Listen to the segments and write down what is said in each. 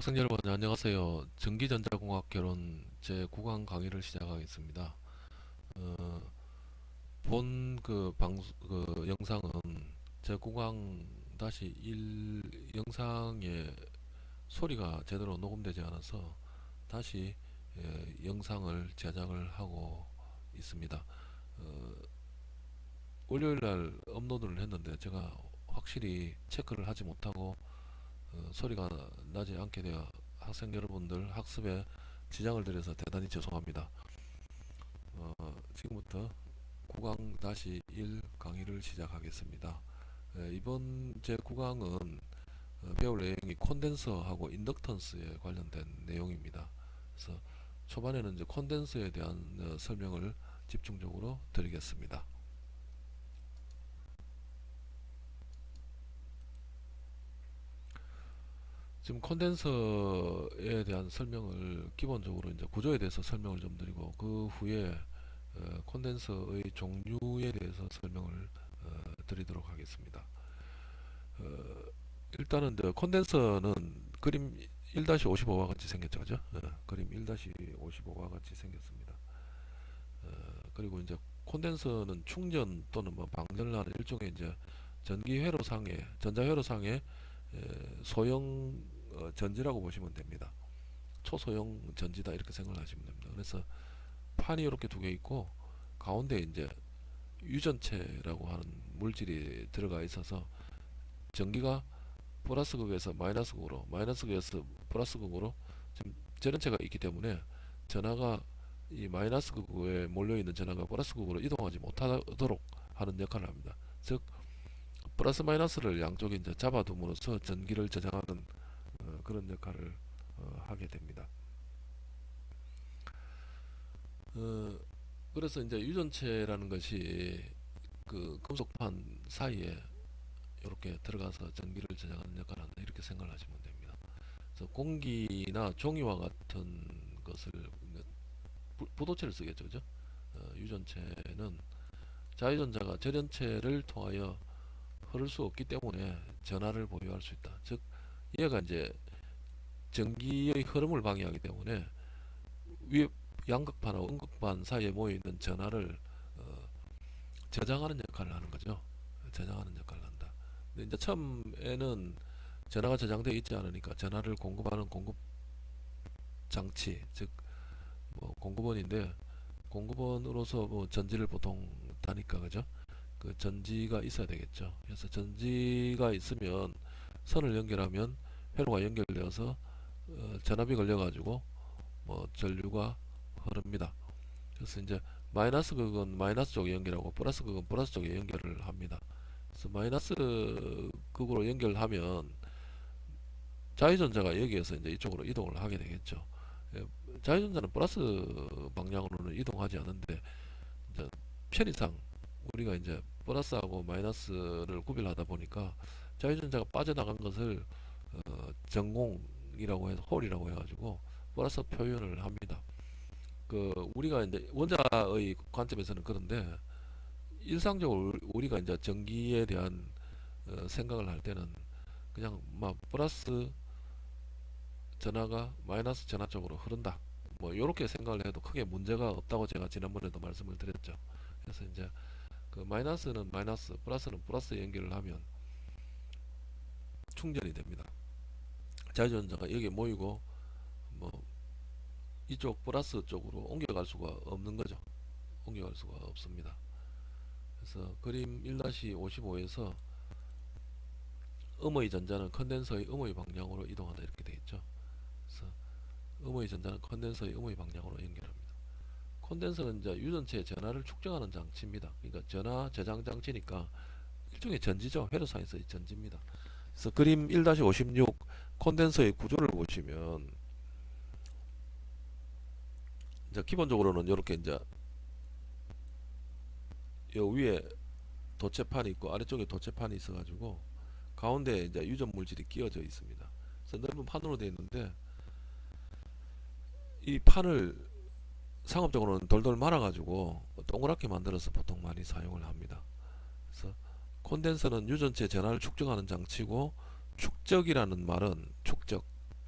학생 여러분 안녕하세요. 전기전자공학 결혼 제9강 강의를 시작하겠습니다. 어, 본그그 영상은 제9강 다시 1 영상에 소리가 제대로 녹음되지 않아서 다시 예, 영상을 제작을 하고 있습니다. 어, 월요일날 업로드를 했는데 제가 확실히 체크를 하지 못하고 어, 소리가 나지 않게 되어 학생 여러분들 학습에 지장을 드려서 대단히 죄송합니다. 어, 지금부터 9강 다시 1 강의를 시작하겠습니다. 에, 이번 제 9강은 어, 배울 내용이 콘덴서하고 인덕턴스에 관련된 내용입니다. 그래서 초반에는 이제 콘덴서에 대한 어, 설명을 집중적으로 드리겠습니다. 지금 콘덴서에 대한 설명을 기본적으로 이제 구조에 대해서 설명을 좀 드리고 그 후에 어, 콘덴서의 종류에 대해서 설명을 어, 드리도록 하겠습니다. 어, 일단은 이제 콘덴서는 그림 1-55와 같이 생겼죠, 그죠? 어, 그림 1-55와 같이 생겼습니다. 어, 그리고 이제 콘덴서는 충전 또는 뭐 방전을 일종의 이제 전기 회로상의 전자 회로상의 소형 어, 전지라고 보시면 됩니다. 초소형 전지다 이렇게 생각을 하시면 됩니다. 그래서 판이 이렇게 두 개 있고 가운데 이제 유전체라고 하는 물질이 들어가 있어서 전기가 플러스 극에서 마이너스 극으로 마이너스 극에서 플러스 극으로 지금 전원체가 있기 때문에 전하가 이 마이너스 극에 몰려있는 전하가 플러스 극으로 이동하지 못하도록 하는 역할을 합니다. 즉 플러스 마이너스를 양쪽에 이제 잡아둠으로써 전기를 저장하는 어, 그런 역할을 어, 하게 됩니다. 어, 그래서 이제 유전체라는 것이 그 금속판 사이에 이렇게 들어가서 전기를 저장하는 역할을 한다 이렇게 생각을 하시면 됩니다. 그래서 공기나 종이와 같은 것을 부도체를 쓰겠죠, 그죠? 어, 유전체는 자유전자가 절연체를 통하여 흐를 수 없기 때문에 전하를 보유할 수 있다. 즉 얘가 이제 전기의 흐름을 방해하기 때문에 위 양극판하고 음극판 사이에 모여있는 전하를 어, 저장하는 역할을 하는 거죠. 저장하는 역할을 한다. 근데 이제 처음에는 전하가 저장되어 있지 않으니까 전하를 공급하는 공급 장치, 즉 뭐 공급원인데 공급원으로서 뭐 전지를 보통 다니까 그죠? 그 전지가 있어야 되겠죠. 그래서 전지가 있으면 선을 연결하면 회로가 연결되어서 어, 전압이 걸려가지고 뭐 전류가 흐릅니다. 그래서 이제 마이너스 극은 마이너스 쪽에 연결하고 플러스 극은 플러스 쪽에 연결을 합니다. 그래서 마이너스 극으로 연결하면 자유전자가 여기에서 이제 이쪽으로 이동을 하게 되겠죠. 예, 자유전자는 플러스 방향으로는 이동하지 않는데 편의상 우리가 이제 플러스하고 마이너스를 구별하다 보니까 자유전자가 빠져나간 것을 어, 전공이라고 해서 홀이라고 해가지고 플러스 표현을 합니다. 그 우리가 이제 원자의 관점에서는 그런데 일상적으로 우리가 이제 전기에 대한 어, 생각을 할 때는 그냥 막 플러스 전하가 마이너스 전하 쪽으로 흐른다. 뭐 이렇게 생각을 해도 크게 문제가 없다고 제가 지난번에도 말씀을 드렸죠. 그래서 이제 그 마이너스는 마이너스, 플러스는 플러스 연결을 하면 충전이 됩니다. 자유전자가 여기 모이고 뭐 이쪽 플러스 쪽으로 옮겨갈 수가 없는 거죠. 옮겨갈 수가 없습니다. 그래서 그림 1-55에서 음의 전자는 컨덴서의 음의 방향으로 이동한다 이렇게 되겠죠. 그래서 음의 전자는 컨덴서의 음의 방향으로 연결합니다. 콘덴서는 이제 유전체의 전하를 축적하는 장치입니다. 그러니까 전하 저장 장치니까 일종의 전지죠. 회로상에서의 전지입니다. 그래서 그림 1-56 콘덴서의 구조를 보시면 이제 기본적으로는 이렇게 이제 요 위에 도체판이 있고 아래쪽에 도체판이 있어 가지고 가운데 이제 유전 물질이 끼워져 있습니다. 그래서 넓은 판으로 되어 있는데 이 판을 상업적으로는 돌돌 말아 가지고 동그랗게 만들어서 보통 많이 사용을 합니다. 그래서 콘덴서는 유전체 전하를 축적하는 장치고 축적이라는 말은 축적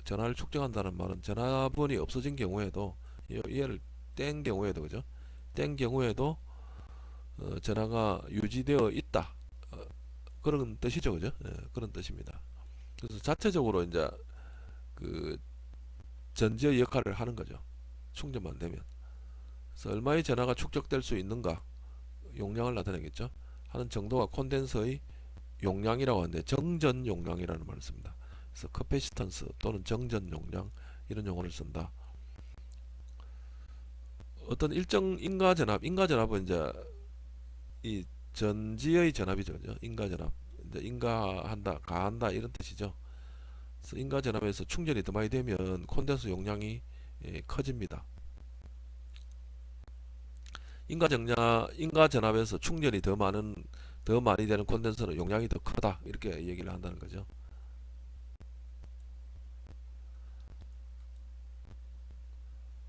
전화를 축적한다는 말은 전화번이 없어진 경우에도 이- 얘를 뗀 경우에도 그죠? 뗀 경우에도 어, 전화가 유지되어 있다 어, 그런 뜻이죠 그죠? 예, 그런 뜻입니다. 그래서 자체적으로 이제 그 전지의 역할을 하는 거죠. 충전만 되면. 그래서 얼마의 전화가 축적될 수 있는가 용량을 나타내겠죠. 하는 정도가 콘덴서의 용량이라고 하는데 정전 용량이라는 말을 씁니다. 그래서 capacitance 또는 정전 용량 이런 용어를 쓴다. 어떤 일정 인가 전압, 인가 전압은 이제 이 전지의 전압이죠? 인가 전압, 이제 인가한다, 가한다 이런 뜻이죠. 그래서 인가 전압에서 충전이 더 많이 되면 콘덴서 용량이 예, 커집니다. 인가 정량, 인가 전압에서 충전이 더 많은 더 많이 되는 콘덴서는 용량이 더 크다 이렇게 얘기를 한다는 거죠.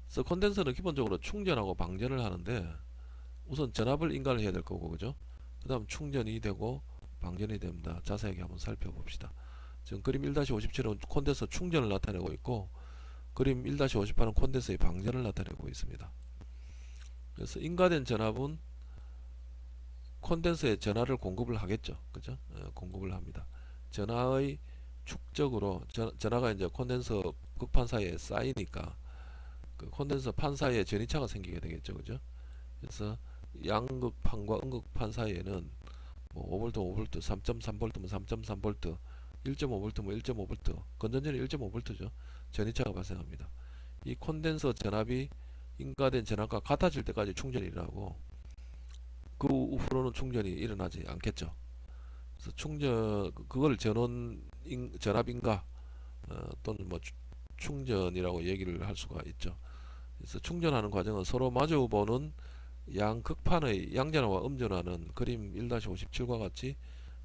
그래서 콘덴서는 기본적으로 충전하고 방전을 하는데 우선 전압을 인가를 해야 될 거고 그죠? 그 다음 충전이 되고 방전이 됩니다. 자세하게 한번 살펴봅시다. 지금 그림 1-57은 콘덴서 충전을 나타내고 있고 그림 1-58은 콘덴서의 방전을 나타내고 있습니다. 그래서 인가된 전압은 콘덴서에 전하를 공급을 하겠죠. 그죠? 어, 공급을 합니다. 전하의 축적으로 전, 전하가 이제 콘덴서 극판 사이에 쌓이니까 그 콘덴서 판 사이에 전이차가 생기게 되겠죠. 그죠? 그래서 양극판과 음극판 사이에는 뭐 5V, 5V, 3.3V면 3.3V, 1.5V면 1.5V, 건전전이 1.5V죠. 전이차가 발생합니다. 이 콘덴서 전압이 인가된 전압과 같아질 때까지 충전이 일어나고 그 후로는 충전이 일어나지 않겠죠. 그래서 충전 그걸 전원 인, 전압 인가 어, 또는 뭐 추- 충전이라고 얘기를 할 수가 있죠. 그래서 충전하는 과정은 서로 마주보는 양극판의 양전화와 음전화는 그림 1-57과 같이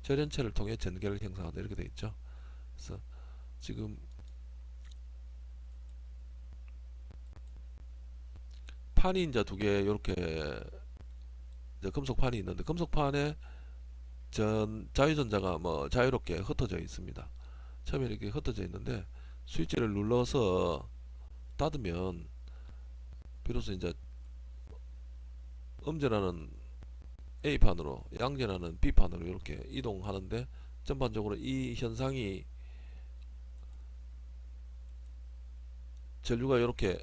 절연체를 통해 전개를 형성한다 이렇게 되어 있죠. 그래서 지금 판이 이제 두 개 이렇게 금속판이 있는데 금속판에 전 자유전자가 뭐 자유롭게 흩어져 있습니다. 처음에 이렇게 흩어져 있는데 스위치를 눌러서 닫으면 비로소 이제 음전하는 A판으로 양전하는 B판으로 이렇게 이동하는데 전반적으로 이 현상이 전류가 이렇게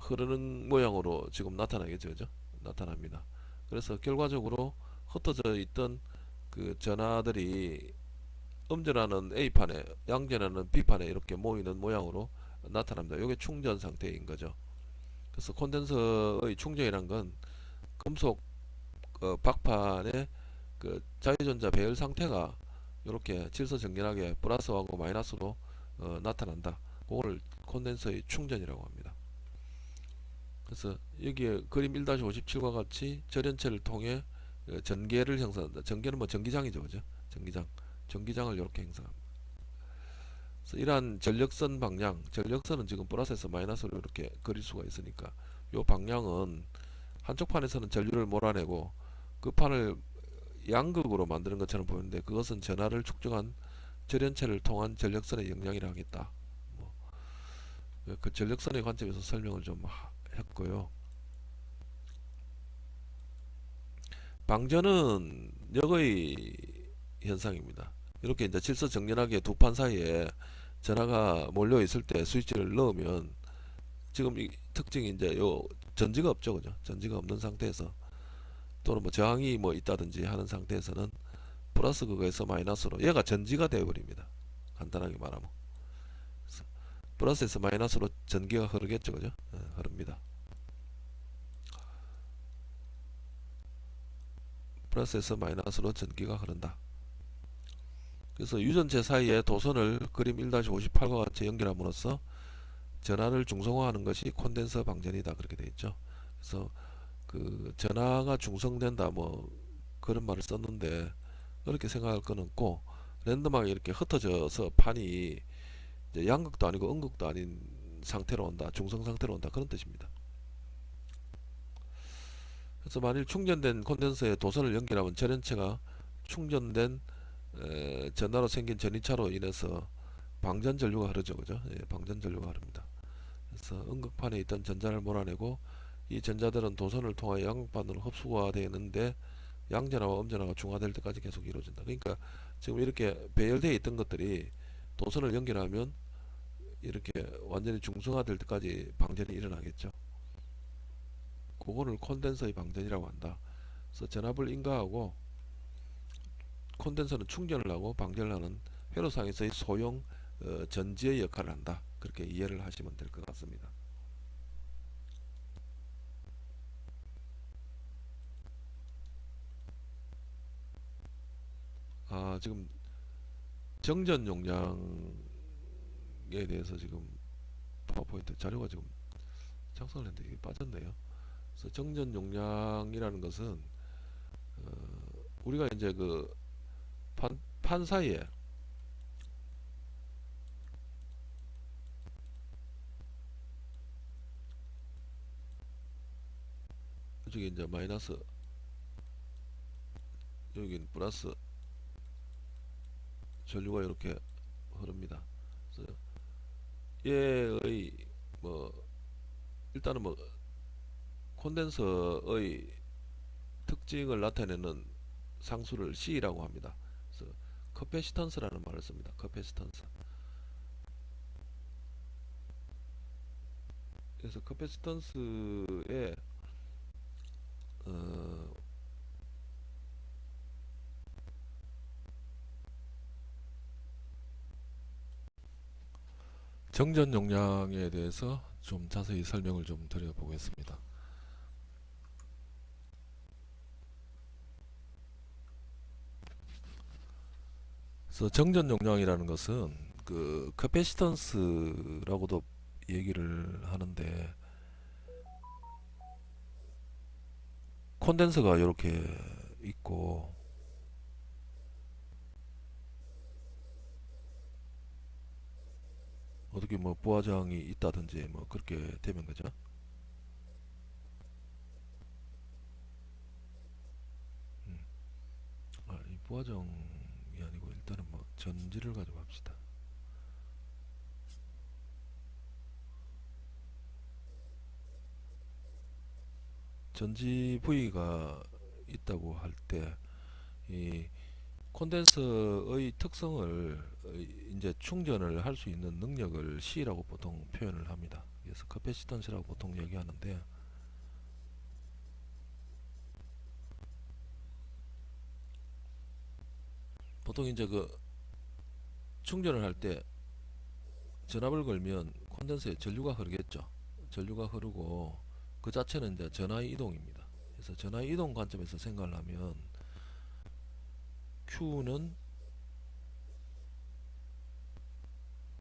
흐르는 모양으로 지금 나타나겠죠, 그죠? 나타납니다. 그래서 결과적으로 흩어져 있던 그 전하들이 음전하는 A판에 양전하는 B판에 이렇게 모이는 모양으로 나타납니다. 이게 충전 상태인 거죠. 그래서 콘덴서의 충전이란 건 금속 어, 박판의 그 자유전자 배열 상태가 이렇게 질서정연하게 플러스하고 마이너스로 어, 나타난다. 그거를 콘덴서의 충전이라고 합니다. 그래서 여기에 그림 1-57과 같이 절연체를 통해 어, 전개를 형성한다. 전개는 뭐 전기장이죠, 그죠? 전기장, 전기장을 이렇게 형성합니다. 그래서 이러한 전력선 방향, 전력선은 지금 플러스에서 마이너스로 이렇게 그릴 수가 있으니까 이 방향은 한쪽 판에서는 전류를 몰아내고 그 판을 양극으로 만드는 것처럼 보이는데 그것은 전하를 축적한 절연체를 통한 전력선의 영향이라 하겠다. 뭐, 그 전력선의 관점에서 설명을 좀 하- 했고요. 방전은 역의 현상입니다. 이렇게 이제 질서 정연하게 두 판 사이에 전하가 몰려 있을 때 스위치를 넣으면 지금 이 특징이 이제 요 전지가 없죠, 그죠? 전지가 없는 상태에서 또는 뭐 저항이 뭐 있다든지 하는 상태에서는 플러스 그거에서 마이너스로 얘가 전지가 되어버립니다. 간단하게 말하면 플러스에서 마이너스로 전기가 흐르겠죠, 그죠? 예, 흐릅니다. 플러스에서 마이너스로 전기가 흐른다. 그래서 유전체 사이에 도선을 그림 1-58과 같이 연결함으로써 전하를 중성화하는 것이 콘덴서 방전이다 그렇게 되어 있죠. 그래서 그 전하가 중성된다 뭐 그런 말을 썼는데 그렇게 생각할 건 없고 랜덤하게 이렇게 흩어져서 판이 양극도 아니고 음극도 아닌 상태로 온다 중성 상태로 온다 그런 뜻입니다. 그래서 만일 충전된 콘덴서에 도선을 연결하면 전연체가 충전된 에, 전하로 생긴 전이차로 인해서 방전 전류가 흐르죠, 그죠? 예, 방전 전류가 흐릅니다. 그래서 음극판에 있던 전자를 몰아내고 이 전자들은 도선을 통하여 양극판으로 흡수가 되는데 양전화와 음전화가 중화될 때까지 계속 이루어진다. 그러니까 지금 이렇게 배열되어 있던 것들이 도선을 연결하면 이렇게 완전히 중성화될 때까지 방전이 일어나겠죠. 그거를 콘덴서의 방전이라고 한다. 그래서 전압을 인가하고 콘덴서는 충전을 하고 방전을 하는 회로상에서의 소형 어, 전지의 역할을 한다. 그렇게 이해를 하시면 될 것 같습니다. 아, 지금 정전 용량에 대해서 지금 파워포인트 자료가 지금 작성을 했는데 이게 빠졌네요. 그래서 정전 용량이라는 것은 어, 우리가 이제 그 판, 판 사이에 이쪽에 이제 마이너스 여기는 플러스 전류가 이렇게 흐릅니다. 얘의 뭐 일단은 뭐 콘덴서의 특징을 나타내는 상수를 C라고 합니다. 그래서 capacitance라는 말을 씁니다. capacitance. 그래서 capacitance의 어, 정전 용량에 대해서 좀 자세히 설명을 좀 드려보겠습니다. 그래서 정전 용량이라는 것은 그 capacitance라고도 얘기를 하는데 콘덴서가 이렇게 있고 어떻게 뭐 부하장이 있다든지 뭐 그렇게 되면 거죠. 음. 아, 뭐 전지를 가지고 합시다. 전지 부위가 있다고 할 때 이 콘덴서의 특성을 어, 이제 충전을 할 수 있는 능력을 C라고 보통 표현을 합니다. 그래서 capacitance라고 보통 얘기하는데 보통 이제 그 충전을 할 때 전압을 걸면 콘덴서에 전류가 흐르겠죠. 전류가 흐르고 그 자체는 이제 전하의 이동입니다. 그래서 전하의 이동 관점에서 생각을 하면 Q는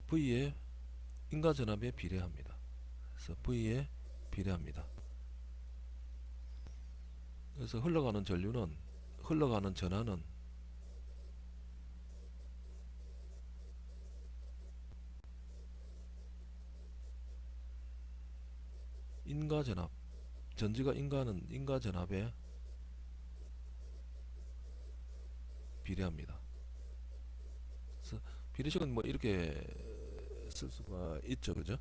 V의 인가 전압에 비례합니다. 그래서 V에 비례합니다. 그래서 흘러가는 전류는 흘러가는 전하는 인가 전압 전지가 인가는 인가 전압에 비례합니다. 비례식은 뭐 이렇게 쓸 수가 있죠, 그죠?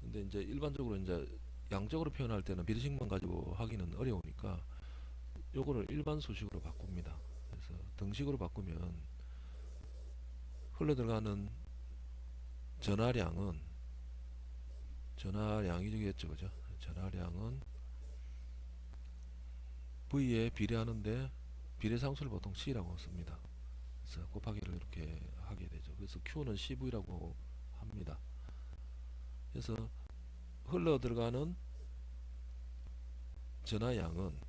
근데 이제 일반적으로 이제 양적으로 표현할 때는 비례식만 가지고 하기는 어려우니까 요거를 일반 수식으로 바꿉니다. 그래서 등식으로 바꾸면 흘러 들어가는 전하량은 전하량이 되겠죠, 그죠? 전하량은 V에 비례하는데 비례상수를 보통 C라고 씁니다. 그래서 곱하기를 이렇게 하게 되죠. 그래서 Q는 CV라고 합니다. 그래서 흘러 들어가는 전하량은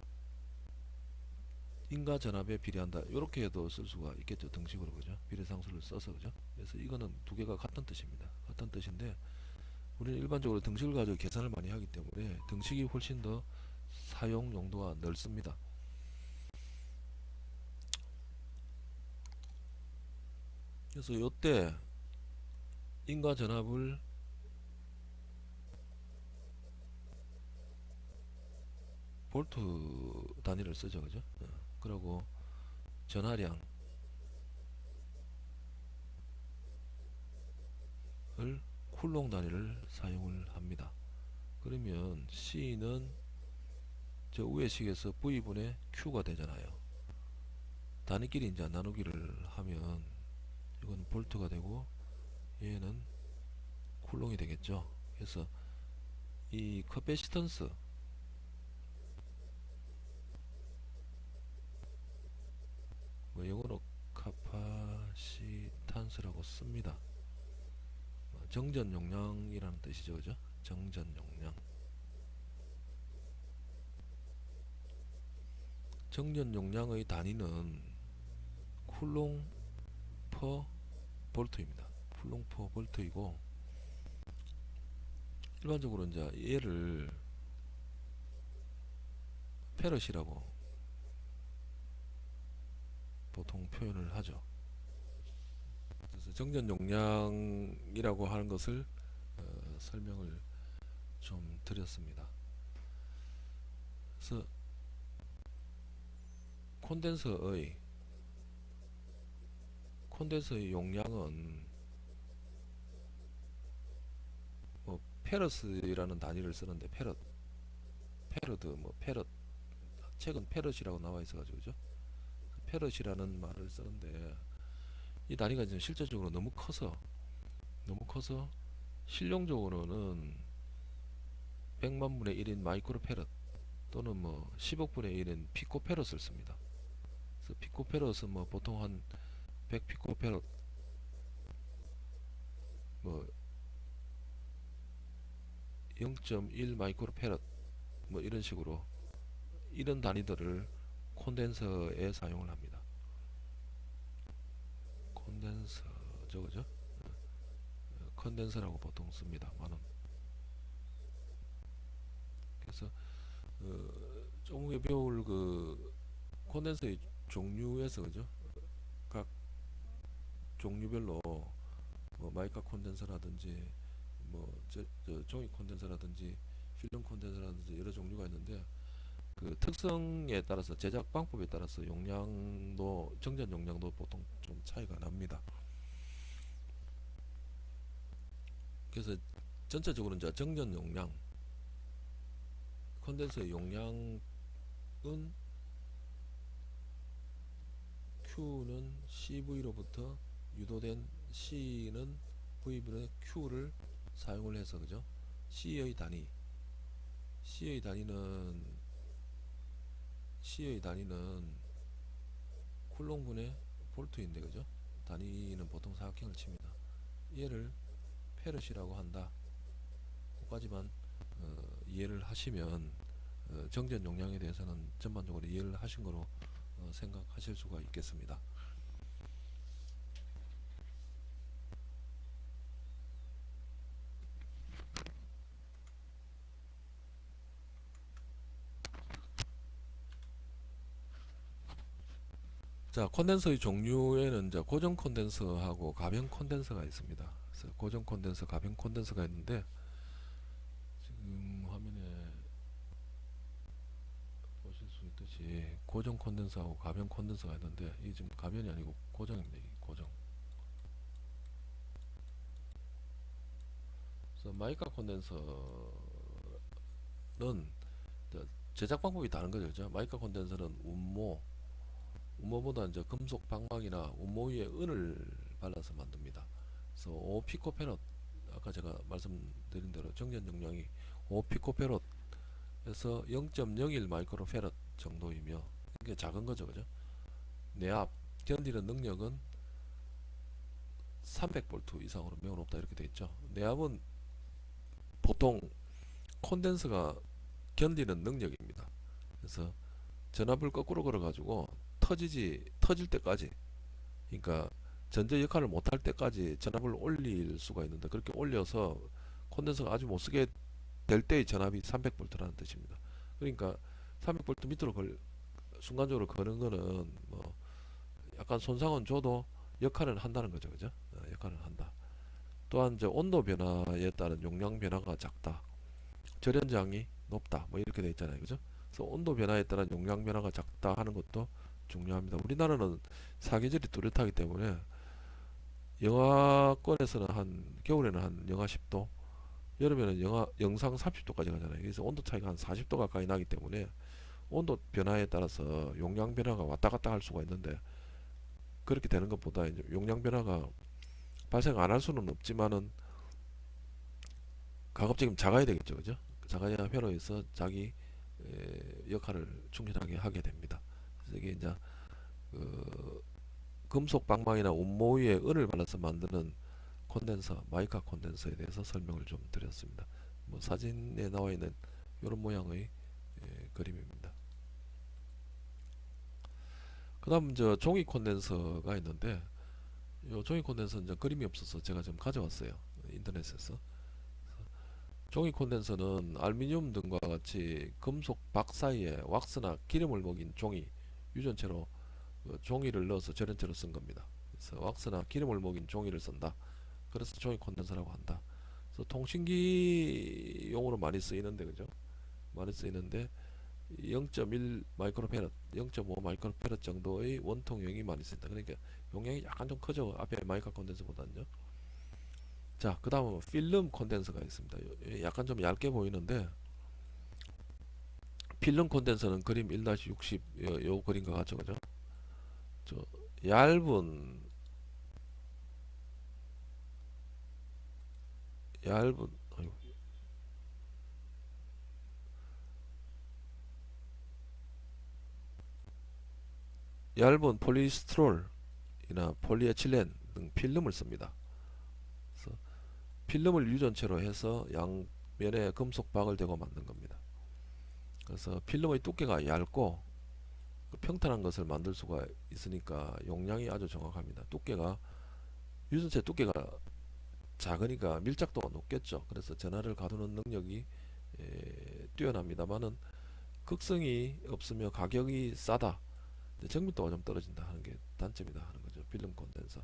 인가 전압에 비례한다. 이렇게 해도 쓸 수가 있겠죠. 등식으로 그죠? 비례상수를 써서 그죠? 그래서 이거는 두 개가 같은 뜻입니다. 같은 뜻인데 우리는 일반적으로 등식을 가지고 계산을 많이 하기 때문에 등식이 훨씬 더 사용 용도가 넓습니다. 그래서 요때 인가 전압을 볼트 단위를 쓰죠 그죠 어, 그리고 전하량 쿨롱 단위를 사용을 합니다. 그러면 C는 저 위의 식에서 V분의 Q가 되잖아요. 단위끼리 이제 나누기를 하면 이건 볼트가 되고 얘는 쿨롱이 되겠죠. 그래서 이 capacitance 뭐 영어로 capacitance라고 씁니다. 어, 정전 용량이라는 뜻이죠, 그죠? 정전 용량. 정전 용량의 단위는 쿨롱 per 볼트입니다. 쿨롱 per 볼트이고 일반적으로 이제 얘를 페럿이라고 보통 표현을 하죠. 정전 용량이라고 하는 것을 어, 설명을 좀 드렸습니다. 그래서 콘덴서의 콘덴서의 용량은 뭐 farads라는 단위를 쓰는데 패럿 farad 뭐 패럿 최근 패럿이라고 나와 있어 가지고 그죠? 패럿이라는 말을 쓰는데 이 단위가 지금 실제적으로 너무 커서 너무 커서 실용적으로는 100만 분의 1인 마이크로 패럿 또는 뭐 10억 분의 1인 피코 패럿을 씁니다. 그래서 피코 패럿은 뭐 보통 한 100 피코 패럿 뭐 0.1 마이크로 페럿 뭐 이런 식으로 이런 단위들을 콘덴서에 사용을 합니다. 콘덴서죠, 그죠? 어, 컨덴서라고 보통 씁니다. 많은. 그래서 어, 조금 후에 배울 그 콘덴서의 종류에서 그죠? 각 종류별로 뭐 마이카 콘덴서라든지 뭐 저, 저 종이 콘덴서라든지 필름 콘덴서라든지 여러 종류가 있는데 그 특성에 따라서 제작 방법에 따라서 용량도 정전 용량도 보통 좀 차이가 납니다. 그래서 전체적으로 이제 정전 용량 컨덴서의 용량은 Q는 CV로부터 유도된 C는 V분의 Q를 사용을 해서 그죠? C의 단위 C의 단위는 C의 단위는 쿨롱분의 볼트인데 그죠? 단위는 보통 사각형을 칩니다. 얘를 페럿이라고 한다. 그까지만 어, 이해를 하시면 어, 정전 용량에 대해서는 전반적으로 이해를 하신 거로 어, 생각하실 수가 있겠습니다. 자 콘덴서의 종류에는 이제 고정 콘덴서하고 가변 콘덴서가 있습니다. 그래서 고정 콘덴서, 가변 콘덴서가 있는데 지금 화면에 보실 수 있듯이 고정 콘덴서하고 가변 콘덴서가 있는데 이 지금 가변이 아니고 고정입니다. 이 고정. 그래서 마이카 콘덴서는 제작 방법이 다른 거죠. 마이카 콘덴서는 운모 운모보다 이제 금속 방막이나 운모 위에 은을 발라서 만듭니다. 그래서 5 피코페럿 아까 제가 말씀드린 대로 정전 용량이 5 피코페럿에서 0.01 마이크로페럿 정도이며 이게 작은 거죠, 그죠? 내압 견디는 능력은 300V 이상으로 매우 높다 이렇게 돼 있죠. 내압은 보통 콘덴서가 견디는 능력입니다. 그래서 전압을 거꾸로 걸어 가지고 터지지 터질 때까지 그러니까 전제 역할을 못할 때까지 전압을 올릴 수가 있는데 그렇게 올려서 콘덴서가 아주 못쓰게 될 때의 전압이 300V라는 뜻입니다. 그러니까 300V 밑으로 걸 순간적으로 거는 거는 뭐 약간 손상은 줘도 역할은 한다는 거죠, 그죠? 어, 역할은 한다. 또한 이제 온도 변화에 따른 용량 변화가 작다. 절연장이 높다. 뭐 이렇게 돼 있잖아요, 그죠? 그래서 온도 변화에 따른 용량 변화가 작다 하는 것도 중요합니다. 우리나라는 사계절이 뚜렷하기 때문에 영하권에서는 한 겨울에는 한 영하 10도, 여름에는 영하 영상 30도까지 가잖아요. 그래서 온도 차이가 한 40도 가까이 나기 때문에 온도 변화에 따라서 용량 변화가 왔다 갔다 할 수가 있는데 그렇게 되는 것보다 이제 용량 변화가 발생 안 할 수는 없지만은 가급적이면 작아야 되겠죠, 그죠? 작아야 회로에서 자기 에, 역할을 충실하게 하게 됩니다. 이게 이제 그 금속 방망이나 온모 위에 은을 발라서 만드는 콘덴서, 마이카 콘덴서에 대해서 설명을 좀 드렸습니다. 뭐 사진에 나와 있는 이런 모양의 에, 그림입니다. 그다음 저 종이 콘덴서가 있는데 요 종이 콘덴서 이제 그림이 없어서 제가 좀 가져왔어요. 인터넷에서. 종이 콘덴서는 알루미늄 등과 같이 금속 박 사이에 왁스나 기름을 먹인 종이 유전체로 그 종이를 넣어서 절연체로 쓴 겁니다. 그래서 왁스나 기름을 먹인 종이를 쓴다. 그래서 종이 콘덴서라고 한다. 그래서 통신기 용으로 많이 쓰이는데 그죠? 많이 쓰이는데 0.1 마이크로페럿, 0.5 마이크로페럿 정도의 원통형이 많이 쓰인다. 그러니까 용량이 약간 좀 크죠. 앞에 마이카 콘덴서보다는요. 자, 그 다음은 필름 콘덴서가 있습니다. 요- 약간 좀 얇게 보이는데 필름 콘덴서는 그림 1-60 요, 요 그림과 같죠, 그죠? 저 얇은 얇은 아이고, 얇은 폴리스트롤이나 폴리에틸렌 등 필름을 씁니다. 필름을 유전체로 해서 양면에 금속 박을 대고 만든 겁니다. 그래서 필름의 두께가 얇고 그 평탄한 것을 만들 수가 있으니까 용량이 아주 정확합니다. 두께가 유전체 두께가 작으니까 밀착도가 높겠죠. 그래서 전하를 가두는 능력이 에, 뛰어납니다만은 극성이 없으며 가격이 싸다. 정밀도가 좀 떨어진다 하는 게 단점이다 하는 거죠. 필름 콘덴서.